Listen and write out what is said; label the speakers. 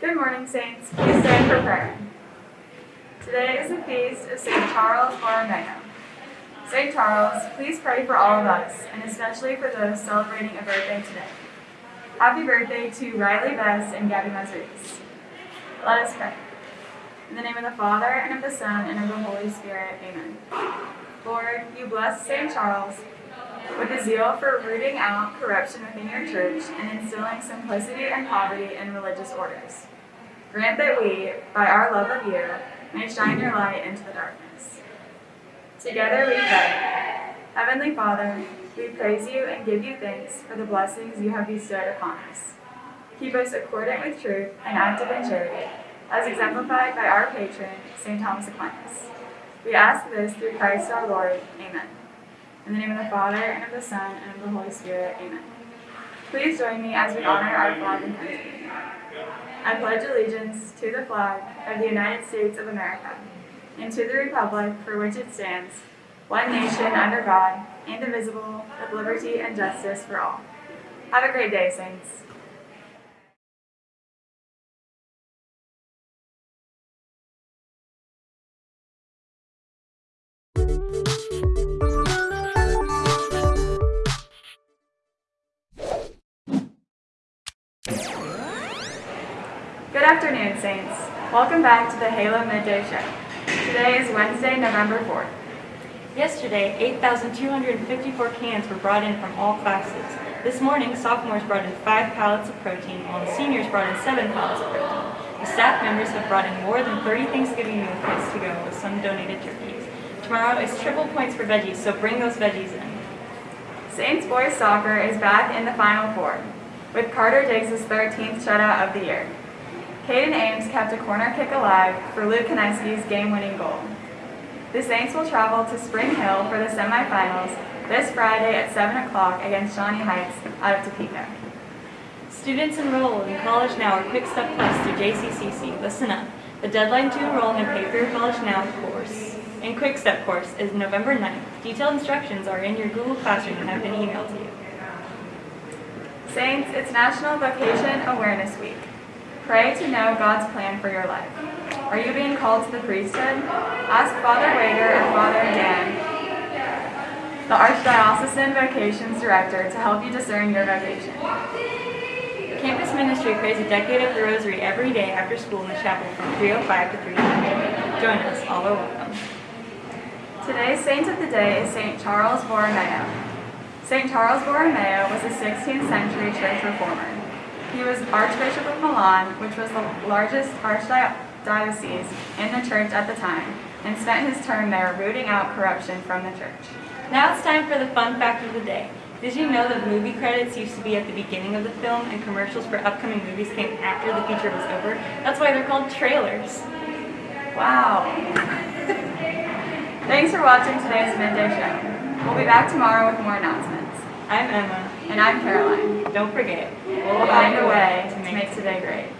Speaker 1: Good morning, Saints. Please stand for prayer. Today is the feast of St. Charles Borromeo. St. Charles, please pray for all of us, and especially for those celebrating a birthday today. Happy birthday to Riley Bess and Gabby Mazariz. Let us pray. In the name of the Father, and of the Son, and of the Holy Spirit, amen. Lord, you bless St. Charles with a zeal for rooting out corruption within your church and instilling simplicity and poverty in religious orders. Grant that we, by our love of you, may shine your light into the darkness. Together we pray. Heavenly Father, we praise you and give you thanks for the blessings you have bestowed upon us. Keep us accordant with truth and active in charity, as exemplified by our patron, St. Thomas Aquinas. We ask this through Christ our Lord. Amen. In the name of the Father, and of the Son, and of the Holy Spirit. Amen. Please join me as we honor our flag and country. I pledge allegiance to the flag of the United States of America, and to the republic for which it stands, one nation under God, indivisible, with liberty and justice for all. Have a great day, Saints. Good afternoon, Saints. Welcome back to the Halo Midday Show. Today is Wednesday, November 4th.
Speaker 2: Yesterday, 8,254 cans were brought in from all classes. This morning, sophomores brought in five pallets of protein, while the seniors brought in seven pallets of protein. The staff members have brought in more than 30 Thanksgiving meal kits to go with some donated turkeys. Tomorrow is triple points for veggies, so bring those veggies in.
Speaker 1: Saints boys soccer is back in the Final Four, with Carter Diggs' 13th shutout of the year. Caden Ames kept a corner kick alive for Luke Kineski's game-winning goal. The Saints will travel to Spring Hill for the semifinals this Friday at 7 o'clock against Shawnee Heights out of Topeka.
Speaker 2: Students enroll in College Now or Quick Step Plus through JCCC. Listen up. The deadline to enroll in the Pay for Your College Now course and Quick Step course is November 9th. Detailed instructions are in your Google Classroom and have been emailed to you.
Speaker 1: Saints, it's National Vocation Awareness Week. Pray to know God's plan for your life. Are you being called to the priesthood? Ask Father Wager or Father Dan, the Archdiocesan Vocations Director, to help you discern your vocation.
Speaker 2: Campus Ministry prays a decade of the Rosary every day after school in the chapel from 3.05 to 3.30. Join us, all are welcome.
Speaker 1: Today's saint of the day is St. Charles Borromeo. St. Charles Borromeo was a 16th century church reformer. He was Archbishop of Milan, which was the largest archdiocese in the church at the time, and spent his term there rooting out corruption from the church.
Speaker 2: Now it's time for the fun fact of the day. Did you know that movie credits used to be at the beginning of the film and commercials for upcoming movies came after the feature was over? That's why they're called trailers.
Speaker 1: Wow. Thanks for watching today's Midday Show. We'll be back tomorrow with more announcements.
Speaker 2: I'm Emma.
Speaker 1: And I'm Caroline.
Speaker 2: Don't forget,
Speaker 1: We'll find a way to make today great.